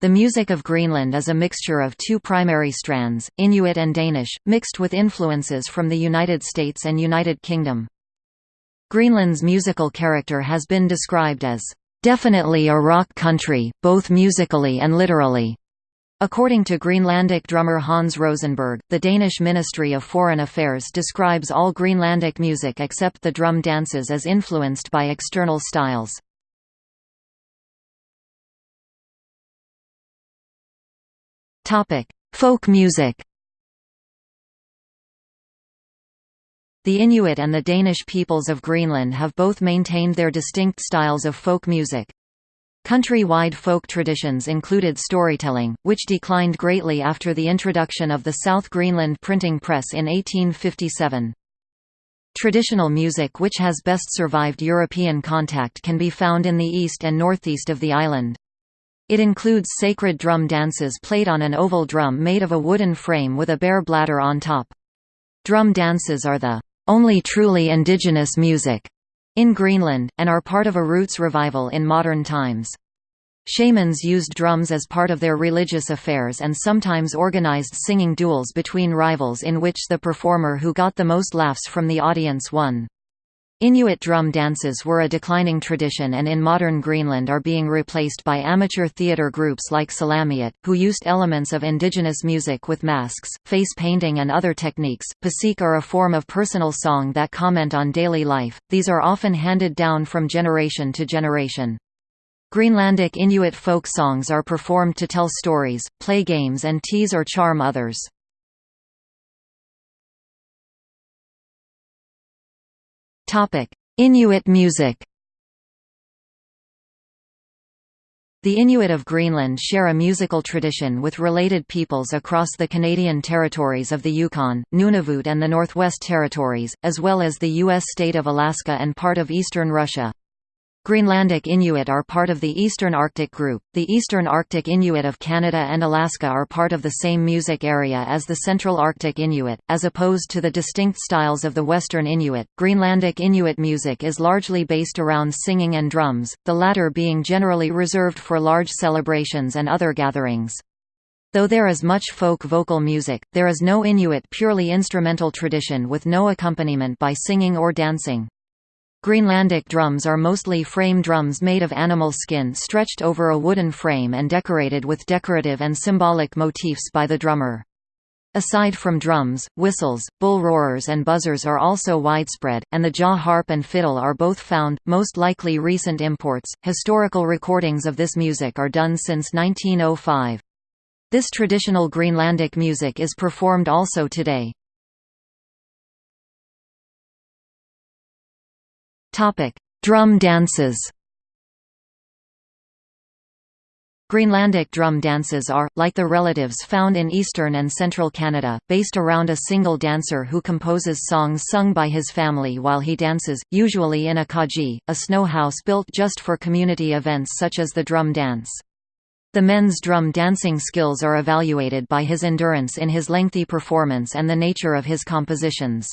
The music of Greenland is a mixture of two primary strands, Inuit and Danish, mixed with influences from the United States and United Kingdom. Greenland's musical character has been described as, "...definitely a rock country, both musically and literally." According to Greenlandic drummer Hans Rosenberg, the Danish Ministry of Foreign Affairs describes all Greenlandic music except the drum dances as influenced by external styles. Folk music The Inuit and the Danish peoples of Greenland have both maintained their distinct styles of folk music. Country-wide folk traditions included storytelling, which declined greatly after the introduction of the South Greenland printing press in 1857. Traditional music which has best survived European contact can be found in the east and northeast of the island. It includes sacred drum dances played on an oval drum made of a wooden frame with a bare bladder on top. Drum dances are the only truly indigenous music in Greenland, and are part of a roots revival in modern times. Shamans used drums as part of their religious affairs and sometimes organized singing duels between rivals in which the performer who got the most laughs from the audience won. Inuit drum dances were a declining tradition and in modern Greenland are being replaced by amateur theatre groups like Salamiut, who used elements of indigenous music with masks, face painting and other techniques. Pasik are a form of personal song that comment on daily life, these are often handed down from generation to generation. Greenlandic Inuit folk songs are performed to tell stories, play games and tease or charm others. Topic: Inuit music. The Inuit of Greenland share a musical tradition with related peoples across the Canadian territories of the Yukon, Nunavut and the Northwest Territories, as well as the U.S. state of Alaska and part of eastern Russia. Greenlandic Inuit are part of the Eastern Arctic group. The Eastern Arctic Inuit of Canada and Alaska are part of the same music area as the Central Arctic Inuit, as opposed to the distinct styles of the Western Inuit. Greenlandic Inuit music is largely based around singing and drums, the latter being generally reserved for large celebrations and other gatherings. Though there is much folk vocal music, there is no Inuit purely instrumental tradition with no accompaniment by singing or dancing. Greenlandic drums are mostly frame drums made of animal skin stretched over a wooden frame and decorated with decorative and symbolic motifs by the drummer. Aside from drums, whistles, bull roarers and buzzers are also widespread, and the jaw harp and fiddle are both found, most likely recent imports. Historical recordings of this music are done since 1905. This traditional Greenlandic music is performed also today. Topic: Drum dances. Greenlandic drum dances are, like the relatives found in eastern and central Canada, based around a single dancer who composes songs sung by his family while he dances, usually in a kaji, a snow house built just for community events such as the drum dance. The men's drum dancing skills are evaluated by his endurance in his lengthy performance and the nature of his compositions.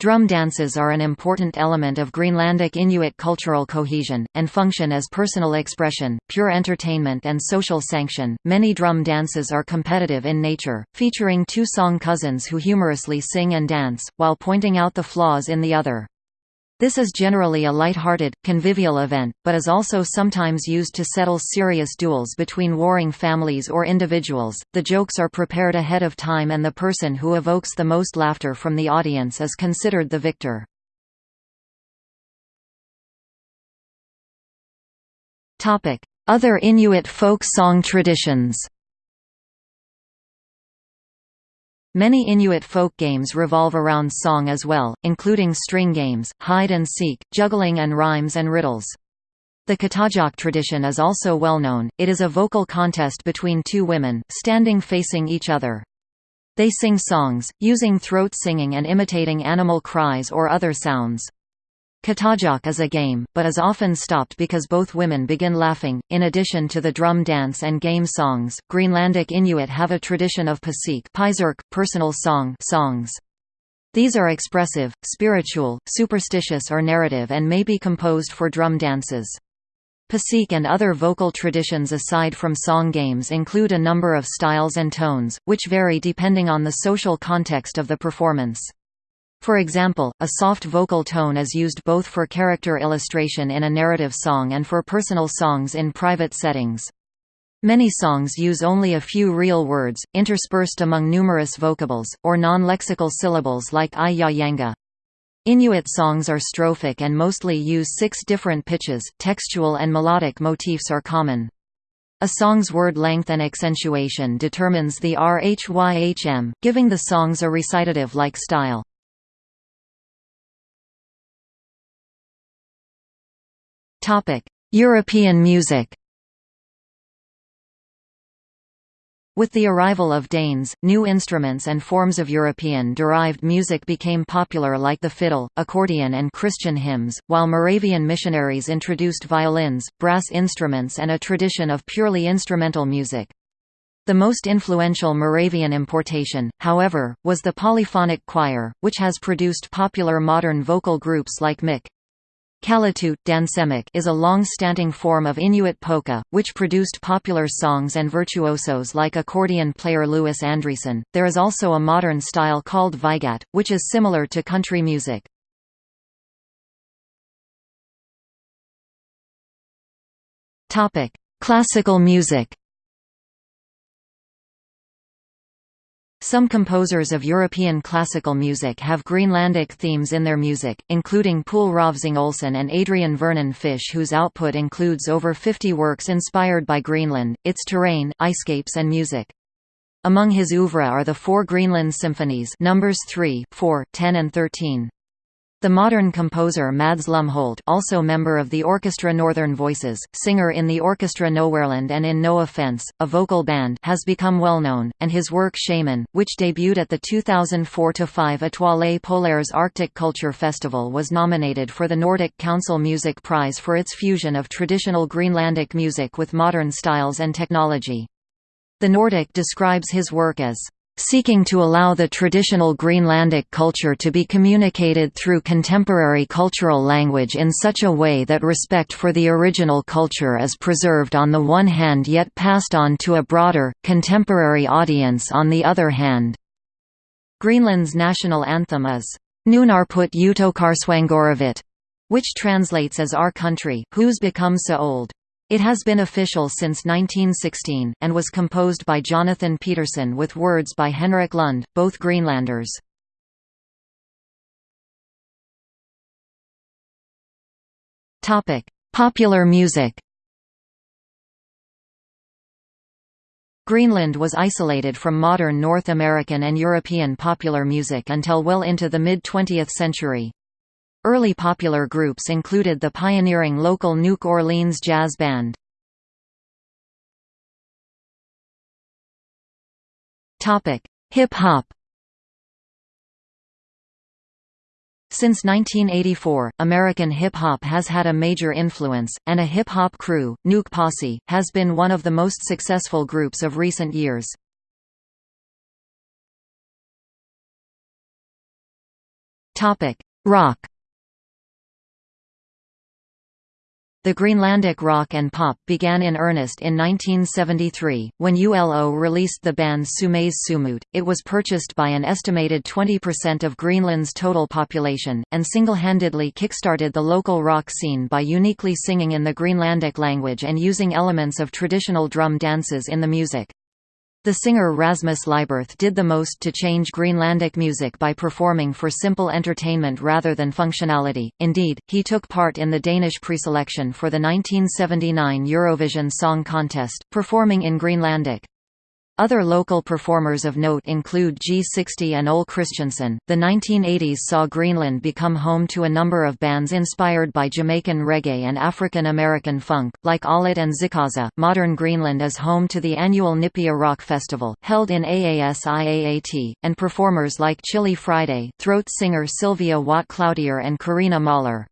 Drum dances are an important element of Greenlandic Inuit cultural cohesion, and function as personal expression, pure entertainment, and social sanction. Many drum dances are competitive in nature, featuring two song cousins who humorously sing and dance, while pointing out the flaws in the other. This is generally a light-hearted, convivial event, but is also sometimes used to settle serious duels between warring families or individuals. The jokes are prepared ahead of time and the person who evokes the most laughter from the audience is considered the victor. Topic: Other Inuit folk song traditions. Many Inuit folk games revolve around song as well, including string games, hide and seek, juggling and rhymes and riddles. The Qatajuq tradition is also well known, it is a vocal contest between two women, standing facing each other. They sing songs, using throat singing and imitating animal cries or other sounds. Qatajuq is a game, but is often stopped because both women begin laughing. In addition to the drum dance and game songs, Greenlandic Inuit have a tradition of pasik personal song songs. These are expressive, spiritual, superstitious or narrative and may be composed for drum dances. Pasik and other vocal traditions aside from song games include a number of styles and tones, which vary depending on the social context of the performance. For example, a soft vocal tone is used both for character illustration in a narrative song and for personal songs in private settings. Many songs use only a few real words, interspersed among numerous vocables, or non-lexical syllables like i ya yanga. Inuit songs are strophic and mostly use six different pitches, textual and melodic motifs are common. A song's word length and accentuation determines the RHYHM, giving the songs a recitative-like style. European music With the arrival of Danes, new instruments and forms of European-derived music became popular like the fiddle, accordion and Christian hymns, while Moravian missionaries introduced violins, brass instruments and a tradition of purely instrumental music. The most influential Moravian importation, however, was the polyphonic choir, which has produced popular modern vocal groups like Mick. Kalitut Dansemek is a long-standing form of Inuit polka, which produced popular songs and virtuosos like accordion player Louis Andreassen. There is also a modern style called Vigat, which is similar to country music. Topic: Classical music. Some composers of European classical music have Greenlandic themes in their music, including Poul Rovsing Olsen and Adrian Vernon Fish whose output includes over 50 works inspired by Greenland, its terrain, icescapes and music. Among his oeuvre are the four Greenland symphonies numbers 3, 4, 10 and 13. The modern composer Mads Lumholt also member of the Orchestra Northern Voices, singer in the Orchestra Nowhereland and in No Offense, a vocal band has become well known, and his work Shaman, which debuted at the 2004-5 Étoiles Polaires Arctic Culture Festival was nominated for the Nordic Council Music Prize for its fusion of traditional Greenlandic music with modern styles and technology. The Nordic describes his work as seeking to allow the traditional Greenlandic culture to be communicated through contemporary cultural language in such a way that respect for the original culture is preserved on the one hand yet passed on to a broader, contemporary audience on the other hand. Greenland's national anthem is, Nunarput Utoqqarsuanngoravit, which translates as Our Country, who's become so old. It has been official since 1916, and was composed by Jonathan Petersen with words by Henrik Lund, both Greenlanders. Popular music Greenland was isolated from modern North American and European popular music until well into the mid-20th century. Early popular groups included the pioneering local Nuuk Orleans Jazz Band. Hip-hop Since 1984, American hip-hop has had a major influence, and a hip-hop crew, Nuuk Posse, has been one of the most successful groups of recent years. Rock The Greenlandic rock and pop began in earnest in 1973, when ULO released the band Sumé's Sumut. It was purchased by an estimated 20% of Greenland's total population, and single-handedly kickstarted the local rock scene by uniquely singing in the Greenlandic language and using elements of traditional drum dances in the music. The singer Rasmus Lyberth did the most to change Greenlandic music by performing for simple entertainment rather than functionality. Indeed, he took part in the Danish preselection for the 1979 Eurovision Song Contest, performing in Greenlandic. Other local performers of note include G60 and Ole Christensen. The 1980s saw Greenland become home to a number of bands inspired by Jamaican reggae and African American funk, like Aaliyah and Zikaza. Modern Greenland is home to the annual Nipia Rock Festival, held in AASIAAT, and performers like Chilly Friday, throat singer Sylvia Watt Cloutier, and Karina Mahler.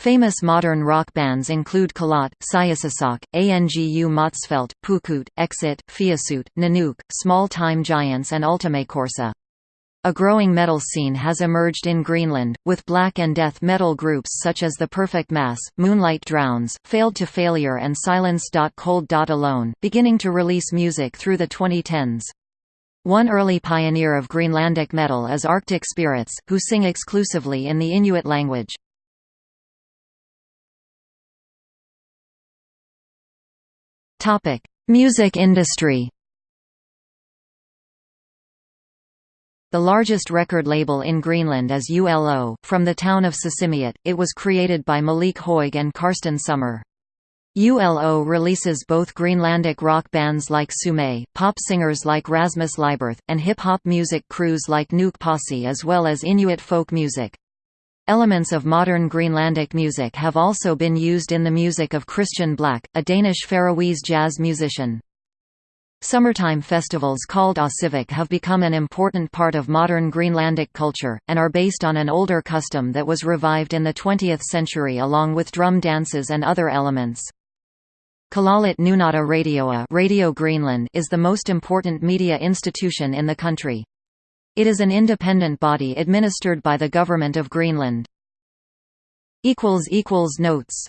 Famous modern rock bands include Kalat, Siusisoq, Angu Motzfeldt, Pukut, Exit, Fiasut, Nanook, Small Time Giants and Ultimacorsa. A growing metal scene has emerged in Greenland, with black and death metal groups such as The Perfect Mass, Moonlight Drowns, Failed to Failure and Silence. Cold. Alone, beginning to release music through the 2010s. One early pioneer of Greenlandic metal is Arctic Spirits, who sing exclusively in the Inuit language. Music industry The largest record label in Greenland is ULO, from the town of Sisimiut. It was created by Malik Høegh and Karsten Sommer. ULO releases both Greenlandic rock bands like Sumé, pop singers like Rasmus Lyberth, and hip-hop music crews like Nuuk Posse as well as Inuit folk music. Elements of modern Greenlandic music have also been used in the music of Kristian Blak, a Danish Faroese jazz musician. Summertime festivals called Åsivik have become an important part of modern Greenlandic culture, and are based on an older custom that was revived in the 20th century along with drum dances and other elements. Kalaallit Nunaata Radioa Radio Greenland is the most important media institution in the country. It is an independent body administered by the Government of Greenland. Notes